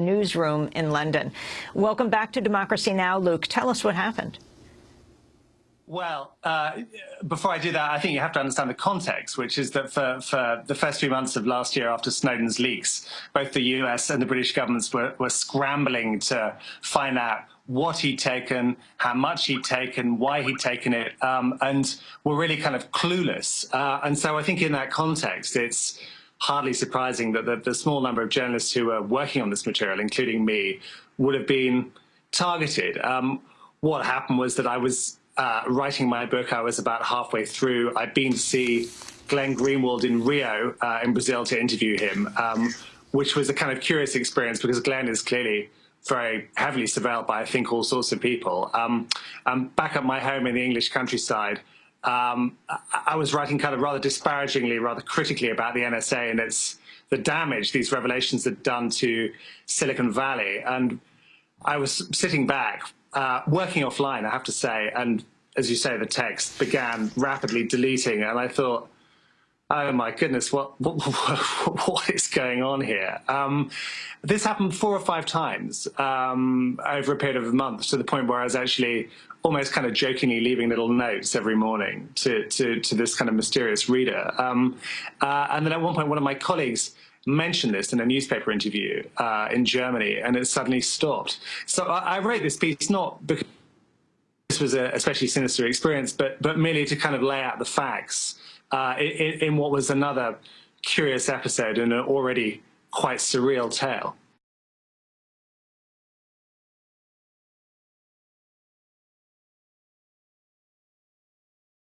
newsroom in London. Welcome back to Democracy Now!, Luke. Tell us what happened. Well, uh, before I do that, I think you have to understand the context, which is that for, for the first few months of last year after Snowden's leaks, both the US and the British governments were, were scrambling to find out what he'd taken, how much he'd taken, why he'd taken it, um, and were really kind of clueless. Uh, and so I think in that context, it's hardly surprising that the, the small number of journalists who were working on this material, including me, would have been targeted. Um, what happened was that I was uh, writing my book, I was about halfway through. I'd been to see Glenn Greenwald in Rio uh, in Brazil to interview him, um, which was a kind of curious experience because Glenn is clearly very heavily surveilled by, I think, all sorts of people. Um, um, back at my home in the English countryside, um, I was writing kind of rather disparagingly, rather critically about the NSA and its the damage these revelations had done to Silicon Valley. And I was sitting back uh, working offline, I have to say, and as you say, the text began rapidly deleting, and I thought, oh my goodness, what what, what is going on here? Um, this happened four or five times um, over a period of months to the point where I was actually almost kind of jokingly leaving little notes every morning to, to, to this kind of mysterious reader. Um, uh, and then at one point, one of my colleagues mentioned this in a newspaper interview uh, in Germany, and it suddenly stopped. So I, I wrote this piece not because this was a especially sinister experience, but but merely to kind of lay out the facts uh, in, in what was another curious episode in an already quite surreal tale.